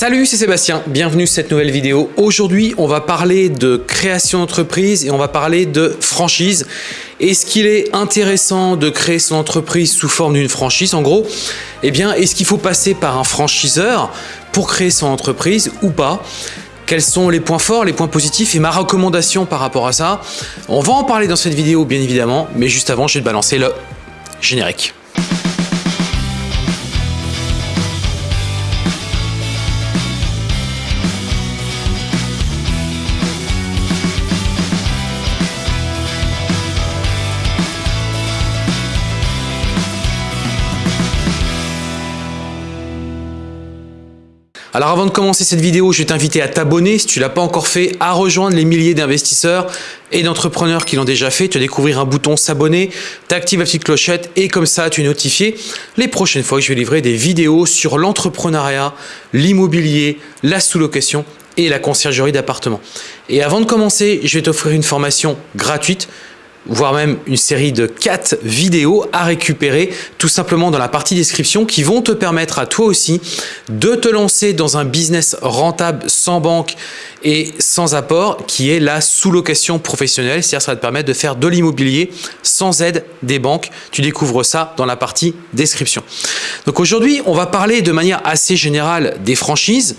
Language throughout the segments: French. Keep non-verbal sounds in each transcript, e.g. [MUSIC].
Salut, c'est Sébastien, bienvenue sur cette nouvelle vidéo. Aujourd'hui, on va parler de création d'entreprise et on va parler de franchise. Est-ce qu'il est intéressant de créer son entreprise sous forme d'une franchise En gros, eh bien, est-ce qu'il faut passer par un franchiseur pour créer son entreprise ou pas? Quels sont les points forts, les points positifs et ma recommandation par rapport à ça? On va en parler dans cette vidéo bien évidemment, mais juste avant je vais te balancer le générique. Alors avant de commencer cette vidéo, je vais t'inviter à t'abonner si tu ne l'as pas encore fait, à rejoindre les milliers d'investisseurs et d'entrepreneurs qui l'ont déjà fait. Tu vas découvrir un bouton s'abonner, t'actives la petite clochette et comme ça tu es notifié les prochaines fois que je vais livrer des vidéos sur l'entrepreneuriat, l'immobilier, la sous-location et la conciergerie d'appartements. Et avant de commencer, je vais t'offrir une formation gratuite voire même une série de 4 vidéos à récupérer tout simplement dans la partie description qui vont te permettre à toi aussi de te lancer dans un business rentable sans banque et sans apport qui est la sous-location professionnelle. C'est-à-dire ça va te permettre de faire de l'immobilier sans aide des banques. Tu découvres ça dans la partie description. Donc aujourd'hui, on va parler de manière assez générale des franchises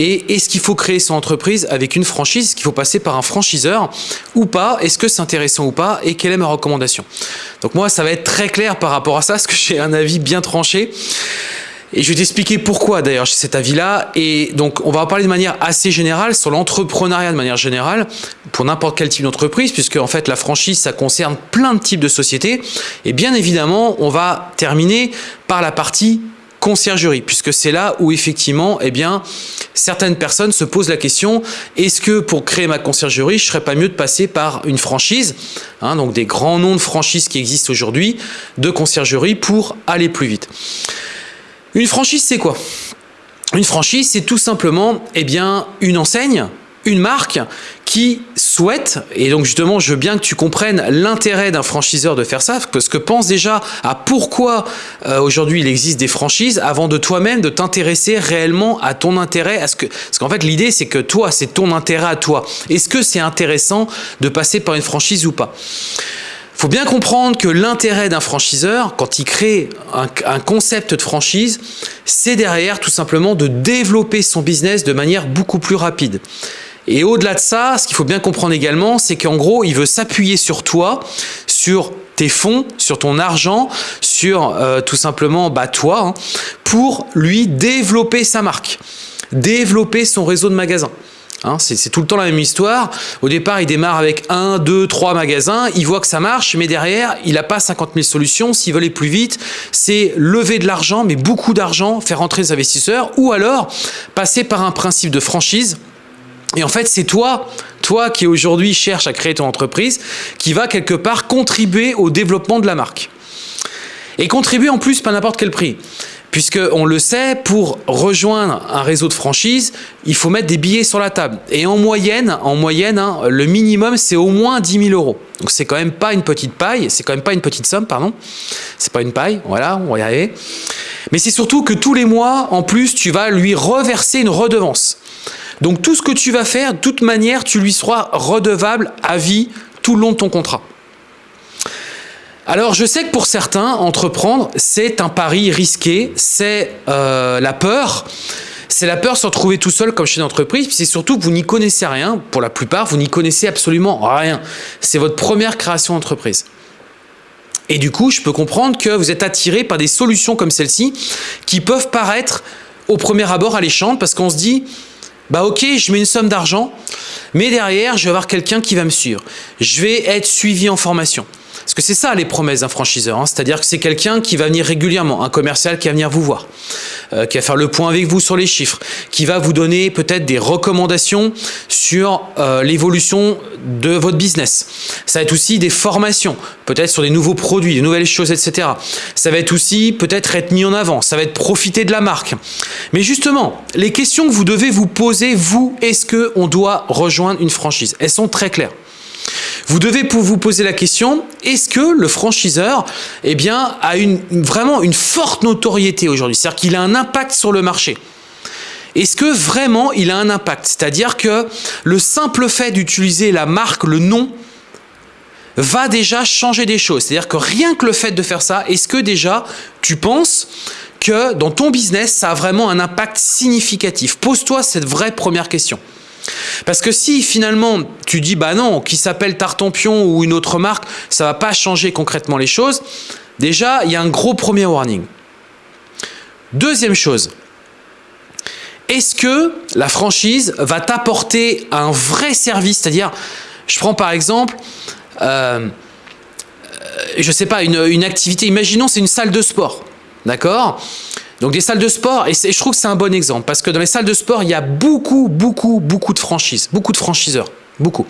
et est-ce qu'il faut créer son entreprise avec une franchise Est-ce qu'il faut passer par un franchiseur ou pas? Est-ce que c'est intéressant ou pas? Et quelle est ma recommandation? Donc moi, ça va être très clair par rapport à ça parce que j'ai un avis bien tranché. Et je vais t'expliquer pourquoi d'ailleurs j'ai cet avis-là. Et donc, on va en parler de manière assez générale sur l'entrepreneuriat de manière générale pour n'importe quel type d'entreprise, puisque en fait la franchise, ça concerne plein de types de sociétés. Et bien évidemment, on va terminer par la partie conciergerie, puisque c'est là où effectivement, eh bien, certaines personnes se posent la question, est-ce que pour créer ma conciergerie, je serais pas mieux de passer par une franchise, hein, donc des grands noms de franchises qui existent aujourd'hui, de conciergerie pour aller plus vite. Une franchise, c'est quoi? Une franchise, c'est tout simplement eh bien, une enseigne, une marque qui souhaite, et donc justement je veux bien que tu comprennes l'intérêt d'un franchiseur de faire ça, parce que pense déjà à pourquoi euh, aujourd'hui il existe des franchises avant de toi-même de t'intéresser réellement à ton intérêt, à ce que, parce qu'en fait l'idée c'est que toi c'est ton intérêt à toi. Est-ce que c'est intéressant de passer par une franchise ou pas? Faut bien comprendre que l'intérêt d'un franchiseur, quand il crée un, concept de franchise, c'est derrière tout simplement de développer son business de manière beaucoup plus rapide. Et au-delà de ça, ce qu'il faut bien comprendre également, c'est qu'en gros, il veut s'appuyer sur toi, sur tes fonds, sur ton argent, sur euh, tout simplement bah, toi, hein, pour lui développer sa marque, développer son réseau de magasins. Hein, c'est tout le temps la même histoire. Au départ, il démarre avec un, deux, trois magasins. Il voit que ça marche, mais derrière, il n'a pas 50 000 solutions. S'il veut aller plus vite, c'est lever de l'argent, mais beaucoup d'argent, faire entrer des investisseurs, ou alors passer par un principe de franchise. Et en fait, c'est toi, toi qui aujourd'hui cherche à créer ton entreprise, qui va quelque part contribuer au développement de la marque. Et contribuer en plus pas n'importe quel prix. Puisque on le sait, pour rejoindre un réseau de franchise, il faut mettre des billets sur la table. Et en moyenne, en moyenne, hein, le minimum c'est au moins 10 000 euros. Donc c'est quand même pas une petite paille, c'est quand même pas une petite somme, pardon. C'est pas une paille, voilà, on va y arriver. Mais c'est surtout que tous les mois, en plus, tu vas lui reverser une redevance. Donc tout ce que tu vas faire, de toute manière, tu lui seras redevable à vie tout le long de ton contrat. Alors je sais que pour certains, entreprendre, c'est un pari risqué, c'est euh, la peur. C'est la peur de se retrouver tout seul comme chez d'entreprise, puis c'est surtout que vous n'y connaissez rien. Pour la plupart, vous n'y connaissez absolument rien. C'est votre première création d'entreprise. Et du coup, je peux comprendre que vous êtes attiré par des solutions comme celle-ci qui peuvent paraître au premier abord alléchantes parce qu'on se dit bah ok, je mets une somme d'argent, mais derrière, je vais avoir quelqu'un qui va me suivre. Je vais être suivi en formation. Parce que c'est ça les promesses d'un franchiseur, hein. c'est-à-dire que c'est quelqu'un qui va venir régulièrement, un commercial qui va venir vous voir, euh, qui va faire le point avec vous sur les chiffres, qui va vous donner peut-être des recommandations sur euh, l'évolution de votre business. Ça va être aussi des formations, peut-être sur des nouveaux produits, des nouvelles choses, etc. Ça va être aussi peut-être être mis en avant, ça va être profiter de la marque. Mais justement, les questions que vous devez vous poser, vous, est-ce qu'on doit rejoindre une franchise? Elles sont très claires. Vous devez vous poser la question, est-ce que le franchiseur eh bien, a une, vraiment une forte notoriété aujourd'hui? C'est-à-dire qu'il a un impact sur le marché est-ce que vraiment il a un impact? C'est-à-dire que le simple fait d'utiliser la marque, le nom, va déjà changer des choses. C'est-à-dire que rien que le fait de faire ça, est-ce que déjà tu penses que dans ton business, ça a vraiment un impact significatif? Pose-toi cette vraie première question. Parce que si finalement tu dis bah non, qui s'appelle Tartampion ou une autre marque, ça va pas changer concrètement les choses, déjà il y a un gros premier warning. Deuxième chose, est-ce que la franchise va t'apporter un vrai service? C'est-à-dire, je prends par exemple, euh, je sais pas, une, une activité, imaginons c'est une salle de sport, d'accord? Donc des salles de sport, et, je trouve que c'est un bon exemple, parce que dans les salles de sport, il y a beaucoup, beaucoup, beaucoup de franchises, beaucoup de franchiseurs, beaucoup.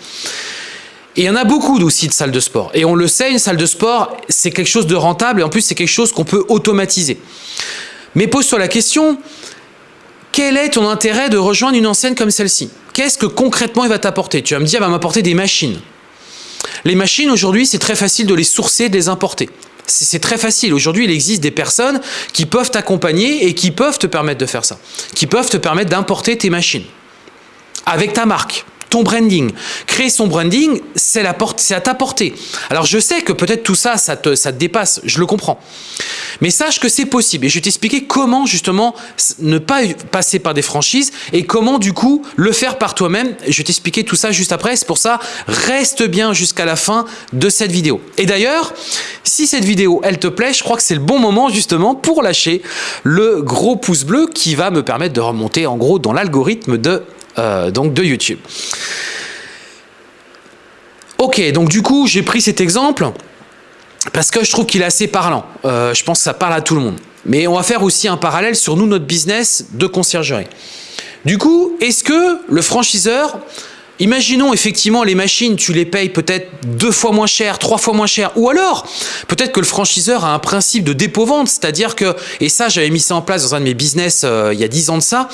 Et il y en a beaucoup aussi de salles de sport. Et on le sait, une salle de sport, c'est quelque chose de rentable, et en plus c'est quelque chose qu'on peut automatiser. Mais pose-toi la question, quel est ton intérêt de rejoindre une enseigne comme celle-ci? Qu'est-ce que concrètement il va t'apporter? Tu vas me dire, il va m'apporter des machines. Les machines, aujourd'hui, c'est très facile de les sourcer, de les importer. C'est très facile. Aujourd'hui, il existe des personnes qui peuvent t'accompagner et qui peuvent te permettre de faire ça. Qui peuvent te permettre d'importer tes machines avec ta marque ton branding. Créer son branding, c'est à ta portée. Alors je sais que peut-être tout ça, ça te, ça te dépasse, je le comprends. Mais sache que c'est possible et je vais t'expliquer comment justement ne pas passer par des franchises et comment du coup le faire par toi-même. Je vais t'expliquer tout ça juste après, c'est pour ça, reste bien jusqu'à la fin de cette vidéo. Et d'ailleurs, si cette vidéo, elle te plaît, je crois que c'est le bon moment justement pour lâcher le gros pouce bleu qui va me permettre de remonter en gros dans l'algorithme de euh, donc de YouTube. Ok, donc du coup, j'ai pris cet exemple parce que je trouve qu'il est assez parlant. Euh, je pense que ça parle à tout le monde. Mais on va faire aussi un parallèle sur nous, notre business de conciergerie. Du coup, est-ce que le franchiseur, imaginons effectivement les machines, tu les payes peut-être deux fois moins cher, trois fois moins cher, ou alors peut-être que le franchiseur a un principe de dépôt-vente, c'est-à-dire que, et ça j'avais mis ça en place dans un de mes business euh, il y a dix ans de ça,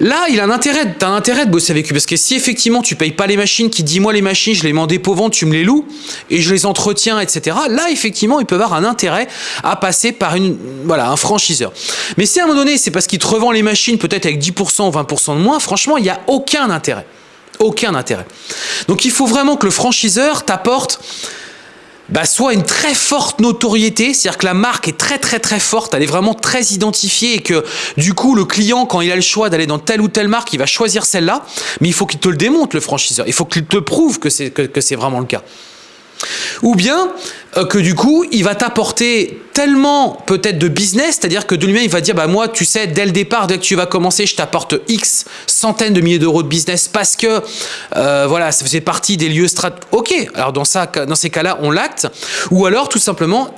Là, il a un intérêt, as intérêt de bosser avec lui parce que si effectivement tu payes pas les machines, qui dit moi les machines, je les mets en dépôt vente, tu me les loues et je les entretiens, etc. Là, effectivement, il peut avoir un intérêt à passer par une, voilà, un franchiseur. Mais si à un moment donné, c'est parce qu'il te revend les machines peut-être avec 10% ou 20% de moins, franchement, il n'y a aucun intérêt. Aucun intérêt. Donc il faut vraiment que le franchiseur t'apporte bah, soit une très forte notoriété, c'est-à-dire que la marque est très très très forte, elle est vraiment très identifiée et que du coup le client quand il a le choix d'aller dans telle ou telle marque, il va choisir celle-là, mais il faut qu'il te le démontre le franchiseur, il faut qu'il te prouve que c'est que c'est vraiment le cas. Ou bien euh, que du coup, il va t'apporter tellement peut-être de business, c'est-à-dire que de lui-même, il va dire, bah moi, tu sais, dès le départ, dès que tu vas commencer, je t'apporte X centaines de milliers d'euros de business parce que, euh, voilà, ça faisait partie des lieux strat. Ok, alors dans, ça, dans ces cas-là, on l'acte. Ou alors, tout simplement,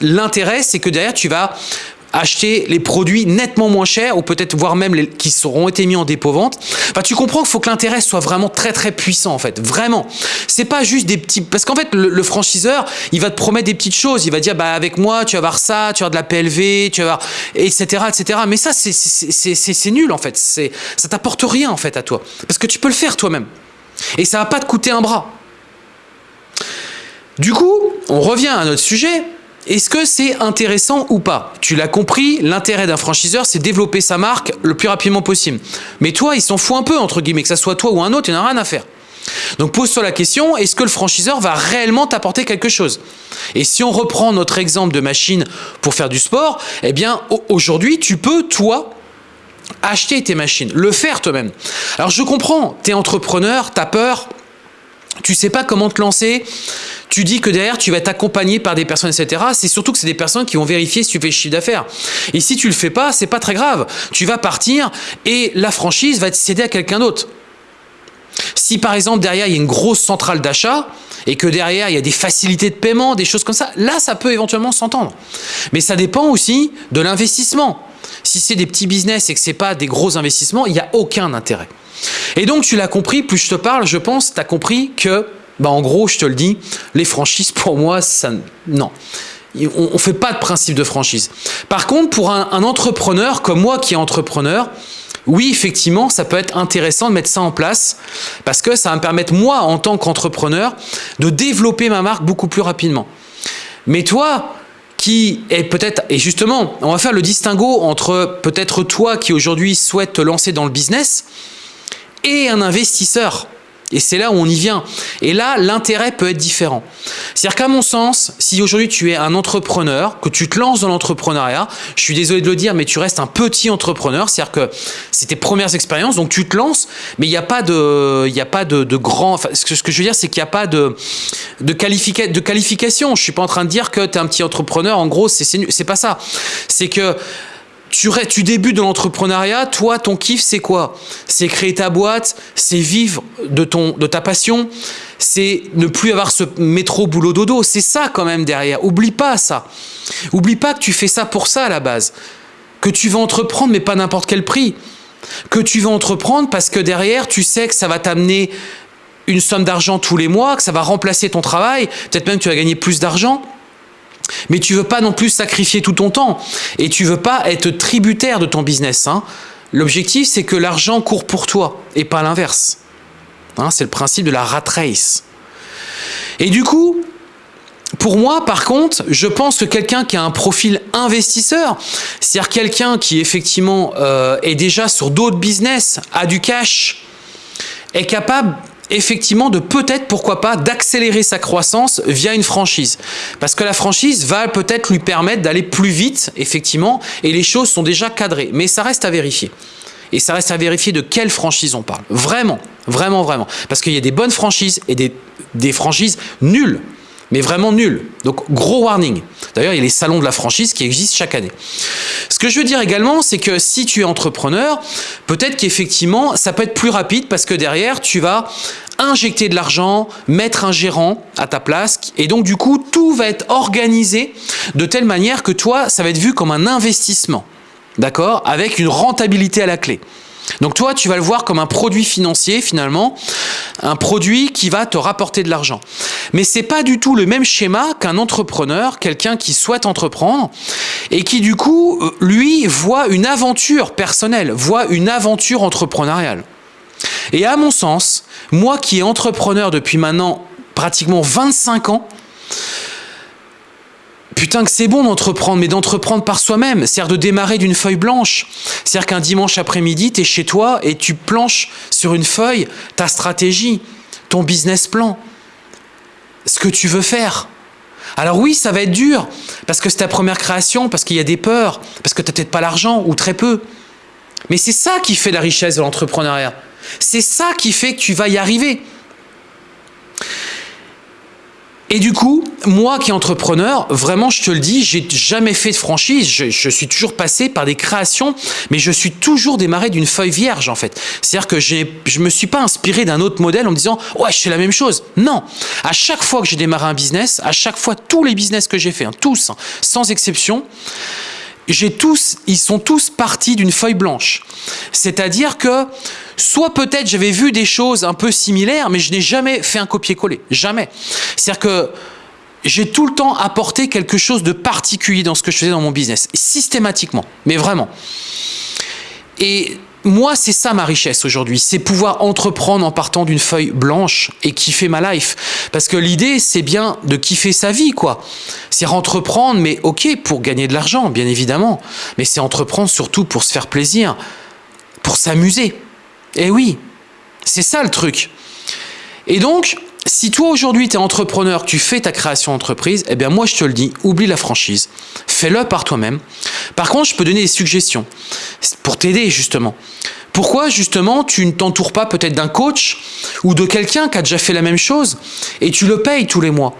l'intérêt, c'est que derrière, tu vas acheter les produits nettement moins chers ou peut-être voire même les, qui seront été mis en dépôt-vente. Enfin, tu comprends qu'il faut que l'intérêt soit vraiment très très puissant en fait, vraiment. C'est pas juste des petits... Parce qu'en fait, le, franchiseur, il va te promettre des petites choses. Il va dire, bah avec moi, tu vas avoir ça, tu vas avoir de la PLV, tu vas avoir... etc. etc. Mais ça, c'est nul en fait. Ça t'apporte rien en fait à toi. Parce que tu peux le faire toi-même. Et ça va pas te coûter un bras. Du coup, on revient à notre sujet. Est-ce que c'est intéressant ou pas? Tu l'as compris, l'intérêt d'un franchiseur, c'est développer sa marque le plus rapidement possible. Mais toi, il s'en fout un peu, entre guillemets, que ça soit toi ou un autre, il n'en a rien à faire. Donc pose-toi la question, est-ce que le franchiseur va réellement t'apporter quelque chose? Et si on reprend notre exemple de machine pour faire du sport, eh bien aujourd'hui, tu peux, toi, acheter tes machines, le faire toi-même. Alors je comprends, tu es entrepreneur, tu as peur, tu sais pas comment te lancer, tu dis que derrière tu vas être accompagné par des personnes, etc. C'est surtout que c'est des personnes qui vont vérifier si tu fais le chiffre d'affaires. Et si tu le fais pas, c'est pas très grave. Tu vas partir et la franchise va être cédée à quelqu'un d'autre. Si par exemple derrière il y a une grosse centrale d'achat et que derrière il y a des facilités de paiement, des choses comme ça, là ça peut éventuellement s'entendre. Mais ça dépend aussi de l'investissement. Si c'est des petits business et que c'est pas des gros investissements, il n'y a aucun intérêt. Et donc tu l'as compris, plus je te parle, je pense, tu as compris que bah en gros, je te le dis, les franchises, pour moi, ça, non. On ne fait pas de principe de franchise. Par contre, pour un, entrepreneur comme moi qui est entrepreneur, oui, effectivement, ça peut être intéressant de mettre ça en place parce que ça va me permettre, moi, en tant qu'entrepreneur, de développer ma marque beaucoup plus rapidement. Mais toi, qui est peut-être, et justement, on va faire le distinguo entre peut-être toi qui aujourd'hui souhaite te lancer dans le business et un investisseur. Et c'est là où on y vient. Et là, l'intérêt peut être différent. C'est-à-dire qu'à mon sens, si aujourd'hui tu es un entrepreneur, que tu te lances dans l'entrepreneuriat, je suis désolé de le dire, mais tu restes un petit entrepreneur, c'est-à-dire que c'est tes premières expériences, donc tu te lances, mais il n'y a pas de, il a pas de, de enfin, ce, que, je veux dire, c'est qu'il n'y a pas de, de, qualifica, de qualification. Je suis pas en train de dire que tu es un petit entrepreneur, en gros, c'est pas ça. C'est que tu, tu débutes dans l'entrepreneuriat, toi, ton kiff, c'est quoi? C'est créer ta boîte, c'est vivre de, ton, de ta passion, c'est ne plus avoir ce métro boulot dodo. C'est ça quand même derrière. Oublie pas ça. Oublie pas que tu fais ça pour ça à la base. Que tu vas entreprendre, mais pas n'importe quel prix. Que tu vas entreprendre parce que derrière, tu sais que ça va t'amener une somme d'argent tous les mois, que ça va remplacer ton travail, peut-être même que tu vas gagner plus d'argent. Mais tu veux pas non plus sacrifier tout ton temps et tu veux pas être tributaire de ton business. Hein. L'objectif, c'est que l'argent court pour toi et pas l'inverse. Hein, c'est le principe de la rat race. Et du coup, pour moi, par contre, je pense que quelqu'un qui a un profil investisseur, c'est-à-dire quelqu'un qui effectivement euh, est déjà sur d'autres business, a du cash, est capable effectivement de peut-être, pourquoi pas, d'accélérer sa croissance via une franchise. Parce que la franchise va peut-être lui permettre d'aller plus vite, effectivement, et les choses sont déjà cadrées. Mais ça reste à vérifier. Et ça reste à vérifier de quelle franchise on parle. Vraiment, vraiment, vraiment. Parce qu'il y a des bonnes franchises et des, des franchises nulles mais vraiment nul. Donc gros warning. D'ailleurs, il y a les salons de la franchise qui existent chaque année. Ce que je veux dire également, c'est que si tu es entrepreneur, peut-être qu'effectivement, ça peut être plus rapide parce que derrière, tu vas injecter de l'argent, mettre un gérant à ta place, et donc du coup, tout va être organisé de telle manière que toi, ça va être vu comme un investissement, d'accord? Avec une rentabilité à la clé. Donc toi, tu vas le voir comme un produit financier finalement, un produit qui va te rapporter de l'argent. Mais c'est pas du tout le même schéma qu'un entrepreneur, quelqu'un qui souhaite entreprendre et qui du coup, euh, lui, voit une aventure personnelle, voit une aventure entrepreneuriale. Et à mon sens, moi qui est entrepreneur depuis maintenant pratiquement 25 ans, Putain que c'est bon d'entreprendre, mais d'entreprendre par soi-même, c'est-à-dire de démarrer d'une feuille blanche. C'est-à-dire qu'un dimanche après-midi, tu es chez toi et tu planches sur une feuille ta stratégie, ton business plan, ce que tu veux faire. Alors oui, ça va être dur, parce que c'est ta première création, parce qu'il y a des peurs, parce que tu n'as peut-être pas l'argent, ou très peu. Mais c'est ça qui fait la richesse de l'entrepreneuriat. C'est ça qui fait que tu vas y arriver. Et du coup, moi qui entrepreneur, vraiment, je te le dis, j'ai jamais fait de franchise. Je, suis toujours passé par des créations, mais je suis toujours démarré d'une feuille vierge, en fait. C'est-à-dire que je me suis pas inspiré d'un autre modèle en me disant, ouais, je fais la même chose. Non. À chaque fois que j'ai démarré un business, à chaque fois, tous les business que j'ai fait, hein, tous, hein, sans exception, tous, ils sont tous partis d'une feuille blanche. C'est-à-dire que soit peut-être j'avais vu des choses un peu similaires, mais je n'ai jamais fait un copier-coller. Jamais. C'est-à-dire que j'ai tout le temps apporté quelque chose de particulier dans ce que je faisais dans mon business, systématiquement, mais vraiment. Et moi, c'est ça ma richesse aujourd'hui, c'est pouvoir entreprendre en partant d'une feuille blanche et kiffer ma life. Parce que l'idée, c'est bien de kiffer sa vie, quoi. C'est entreprendre, mais ok, pour gagner de l'argent, bien évidemment. Mais c'est entreprendre surtout pour se faire plaisir, pour s'amuser. Et eh oui, c'est ça le truc. Et donc, si toi aujourd'hui tu es entrepreneur, tu fais ta création d'entreprise, eh bien moi je te le dis, oublie la franchise, fais-le par toi-même. Par contre, je peux donner des suggestions pour t'aider justement. Pourquoi justement tu ne t'entoures pas peut-être d'un coach ou de quelqu'un qui a déjà fait la même chose et tu le payes tous les mois?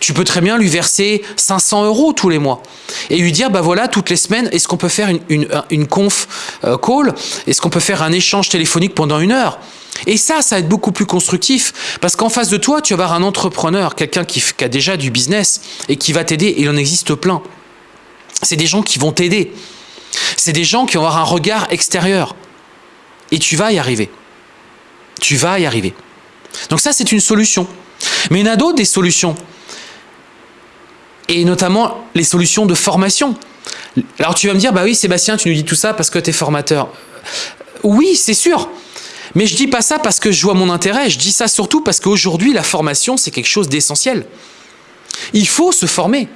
Tu peux très bien lui verser 500 euros tous les mois et lui dire, bah voilà, toutes les semaines, est-ce qu'on peut faire une, une, conf euh, call? Est-ce qu'on peut faire un échange téléphonique pendant une heure? Et ça, ça va être beaucoup plus constructif parce qu'en face de toi, tu vas avoir un entrepreneur, quelqu'un qui, qui, a déjà du business et qui va t'aider. Il en existe plein. C'est des gens qui vont t'aider. C'est des gens qui vont avoir un regard extérieur. Et tu vas y arriver. Tu vas y arriver. Donc ça, c'est une solution. Mais il y en a d'autres des solutions. Et notamment les solutions de formation. Alors tu vas me dire, bah oui Sébastien, tu nous dis tout ça parce que tu es formateur. Oui, c'est sûr. Mais je dis pas ça parce que je vois mon intérêt, je dis ça surtout parce qu'aujourd'hui, la formation, c'est quelque chose d'essentiel. Il faut se former.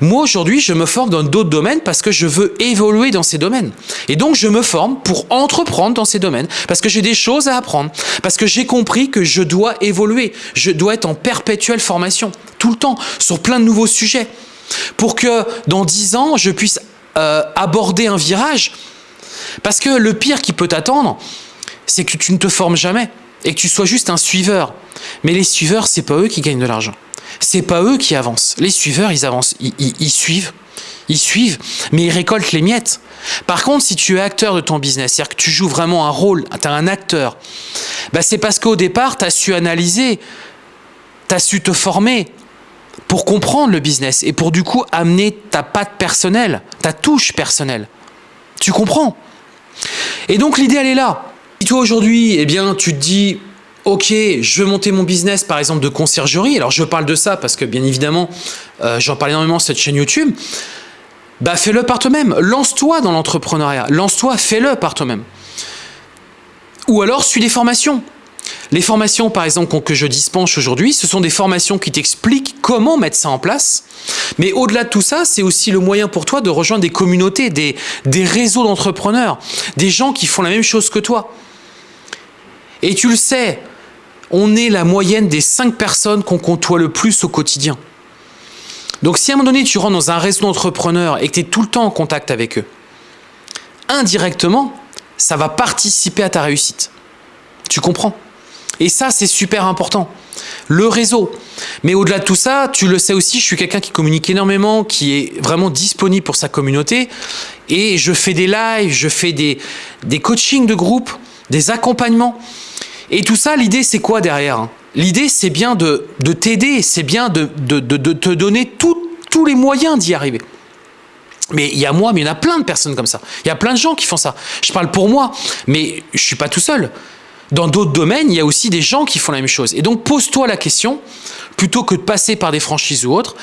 Moi, aujourd'hui, je me forme dans d'autres domaines parce que je veux évoluer dans ces domaines. Et donc, je me forme pour entreprendre dans ces domaines parce que j'ai des choses à apprendre, parce que j'ai compris que je dois évoluer, je dois être en perpétuelle formation, tout le temps, sur plein de nouveaux sujets, pour que dans dix ans, je puisse euh, aborder un virage. Parce que le pire qui peut t'attendre, c'est que tu ne te formes jamais et que tu sois juste un suiveur. Mais les suiveurs, c'est pas eux qui gagnent de l'argent c'est pas eux qui avancent. Les suiveurs, ils avancent, ils, suivent, ils suivent, mais ils récoltent les miettes. Par contre, si tu es acteur de ton business, c'est-à-dire que tu joues vraiment un rôle, tu es un acteur, bah c'est parce qu'au départ, tu as su analyser, tu as su te former pour comprendre le business et pour du coup amener ta patte personnelle, ta touche personnelle. Tu comprends? Et donc l'idée, elle est là. Si toi aujourd'hui, eh bien, tu te dis, ok, je veux monter mon business par exemple de conciergerie, alors je parle de ça parce que bien évidemment, euh, j'en parle énormément sur cette chaîne YouTube, bah fais-le par toi-même, lance-toi dans l'entrepreneuriat, lance-toi, fais-le par toi-même. Ou alors suis des formations. Les formations par exemple que je dispense aujourd'hui, ce sont des formations qui t'expliquent comment mettre ça en place. Mais au-delà de tout ça, c'est aussi le moyen pour toi de rejoindre des communautés, des, des réseaux d'entrepreneurs, des gens qui font la même chose que toi. Et tu le sais, on est la moyenne des cinq personnes qu'on côtoie le plus au quotidien. Donc si à un moment donné tu rentres dans un réseau d'entrepreneurs et que tu es tout le temps en contact avec eux, indirectement, ça va participer à ta réussite. Tu comprends? Et ça, c'est super important. Le réseau. Mais au-delà de tout ça, tu le sais aussi, je suis quelqu'un qui communique énormément, qui est vraiment disponible pour sa communauté. Et je fais des lives, je fais des, des coachings de groupe, des accompagnements. Et tout ça, l'idée, c'est quoi derrière hein? L'idée, c'est bien de, t'aider, c'est bien de, te donner tous les moyens d'y arriver. Mais il y a moi, mais il y en a plein de personnes comme ça. Il y a plein de gens qui font ça. Je parle pour moi, mais je suis pas tout seul. Dans d'autres domaines, il y a aussi des gens qui font la même chose. Et donc, pose-toi la question, plutôt que de passer par des franchises ou autres,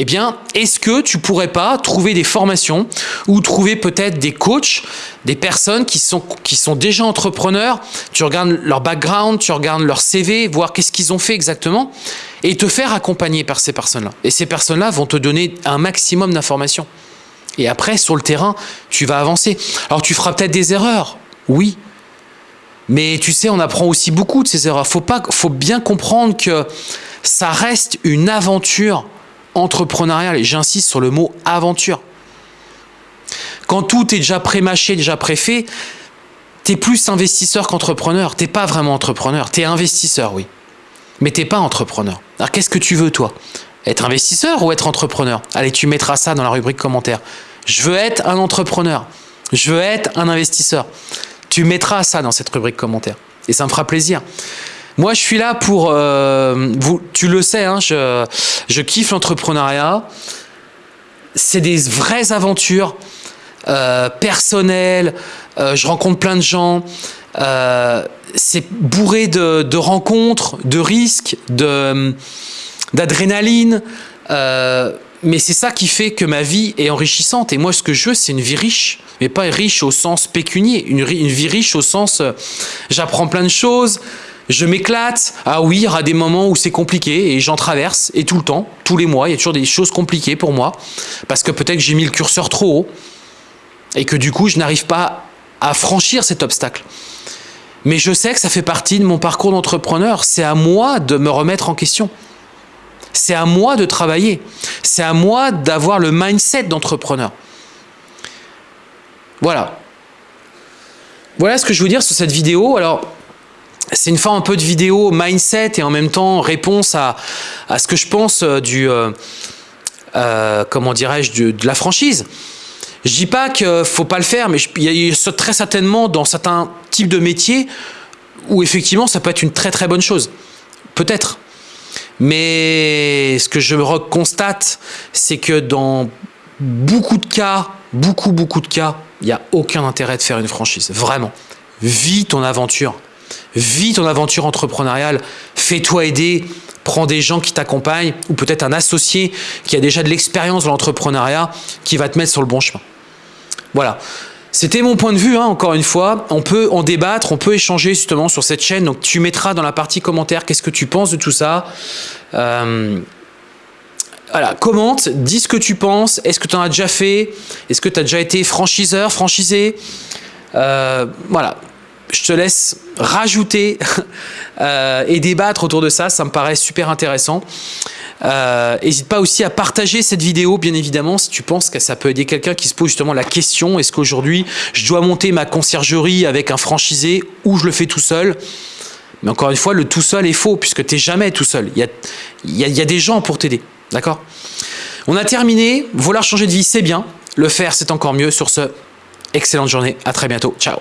eh bien, est-ce que tu pourrais pas trouver des formations ou trouver peut-être des coachs, des personnes qui sont, qui sont déjà entrepreneurs, tu regardes leur background, tu regardes leur CV, voir qu'est-ce qu'ils ont fait exactement, et te faire accompagner par ces personnes-là. Et ces personnes-là vont te donner un maximum d'informations. Et après, sur le terrain, tu vas avancer. Alors, tu feras peut-être des erreurs, oui. Mais tu sais, on apprend aussi beaucoup de ces erreurs. Faut, faut bien comprendre que ça reste une aventure entrepreneurial, et j'insiste sur le mot aventure. Quand tout est déjà pré-mâché, déjà préfait, tu es plus investisseur qu'entrepreneur. Tu pas vraiment entrepreneur, tu es investisseur, oui. Mais tu pas entrepreneur. Alors qu'est-ce que tu veux, toi? Être investisseur ou être entrepreneur? Allez, tu mettras ça dans la rubrique commentaire. Je veux être un entrepreneur. Je veux être un investisseur. Tu mettras ça dans cette rubrique commentaire. Et ça me fera plaisir. Moi, je suis là pour... Euh, vous, tu le sais, hein, je, kiffe l'entrepreneuriat. C'est des vraies aventures euh, personnelles. Euh, je rencontre plein de gens. c'est bourré de, rencontres, de risques, d'adrénaline. mais c'est ça qui fait que ma vie est enrichissante. Et moi, ce que je veux, c'est une vie riche. Mais pas riche au sens pécunier. Une vie riche au sens... J'apprends plein de choses je m'éclate. Ah oui, il y des moments où c'est compliqué et j'en traverse. Et tout le temps, tous les mois, il y a toujours des choses compliquées pour moi. Parce que peut-être que j'ai mis le curseur trop haut. Et que du coup, je n'arrive pas à franchir cet obstacle. Mais je sais que ça fait partie de mon parcours d'entrepreneur. C'est à moi de me remettre en question. C'est à moi de travailler. C'est à moi d'avoir le mindset d'entrepreneur. Voilà. Voilà ce que je veux dire sur cette vidéo. Alors, c'est une forme un peu de vidéo mindset et en même temps réponse à, à ce que je pense euh, du, euh, euh, comment dirais-je, de, la franchise. Je dis pas qu'il faut pas le faire, mais il y a très certainement dans certains types de métiers où effectivement ça peut être une très très bonne chose. Peut-être. Mais ce que je constate, c'est que dans beaucoup de cas, beaucoup beaucoup de cas, il n'y a aucun intérêt de faire une franchise. Vraiment. Vis ton aventure vis ton aventure entrepreneuriale, fais-toi aider, prends des gens qui t'accompagnent ou peut-être un associé qui a déjà de l'expérience dans l'entrepreneuriat qui va te mettre sur le bon chemin. Voilà. C'était mon point de vue, hein, encore une fois. On peut en débattre, on peut échanger justement sur cette chaîne. Donc tu mettras dans la partie commentaire qu'est-ce que tu penses de tout ça. Euh, voilà, commente, dis ce que tu penses. Est-ce que tu en as déjà fait? Est-ce que tu as déjà été franchiseur, franchisé? Euh, Voilà, je te laisse rajouter [LAUGHS] euh, et débattre autour de ça. Ça me paraît super intéressant. N'hésite pas aussi à partager cette vidéo, bien évidemment, si tu penses que ça peut aider quelqu'un qui se pose justement la question est-ce qu'aujourd'hui je dois monter ma conciergerie avec un franchisé ou je le fais tout seul? Mais encore une fois, le tout seul est faux puisque tu n'es jamais tout seul. Il y a, y a des gens pour t'aider. D'accord? On a terminé. Vouloir changer de vie, c'est bien. Le faire, c'est encore mieux. Sur ce, excellente journée. À très bientôt. Ciao